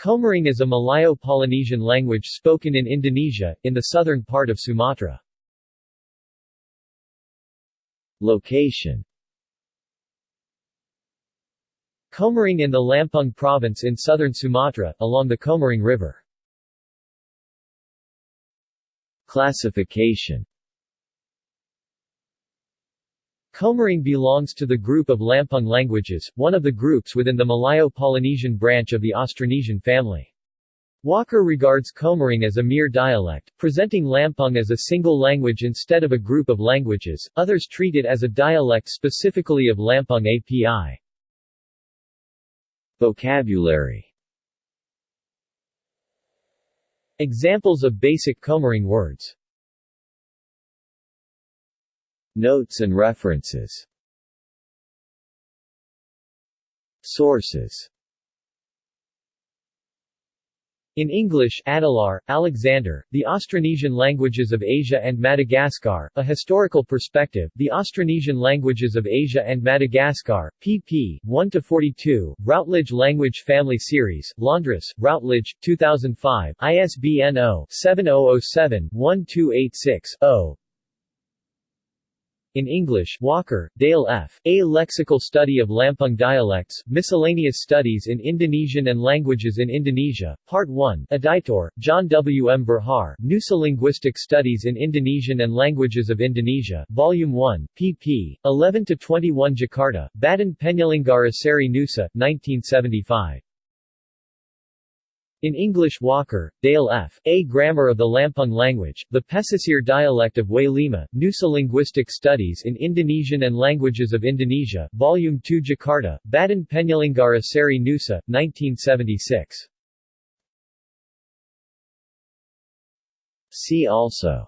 Komering is a Malayo-Polynesian language spoken in Indonesia, in the southern part of Sumatra. Location Komering in the Lampung province in southern Sumatra, along the Komering River. Classification Komering belongs to the group of Lampung languages, one of the groups within the Malayo-Polynesian branch of the Austronesian family. Walker regards Komering as a mere dialect, presenting Lampung as a single language instead of a group of languages, others treat it as a dialect specifically of Lampung API. Vocabulary Examples of basic Komering words Notes and references Sources In English Adelaar, Alexander, The Austronesian Languages of Asia and Madagascar, A Historical Perspective, The Austronesian Languages of Asia and Madagascar, pp. 1-42, Routledge Language Family Series, Londres, Routledge, 2005, ISBN 0-7007-1286-0 in English Walker, Dale F., A Lexical Study of Lampung Dialects, Miscellaneous Studies in Indonesian and Languages in Indonesia, Part 1, Editor, John W. M. Verhaar, Nusa Linguistic Studies in Indonesian and Languages of Indonesia, Volume 1, pp. 11-21 Jakarta, Badan Penyelenggara Seri Nusa, 1975. In English Walker, Dale F., A Grammar of the Lampung Language, the Pesisir Dialect of Way Lima, Nusa Linguistic Studies in Indonesian and Languages of Indonesia, Volume 2 Jakarta, Badan Penyelenggara Seri Nusa, 1976. See also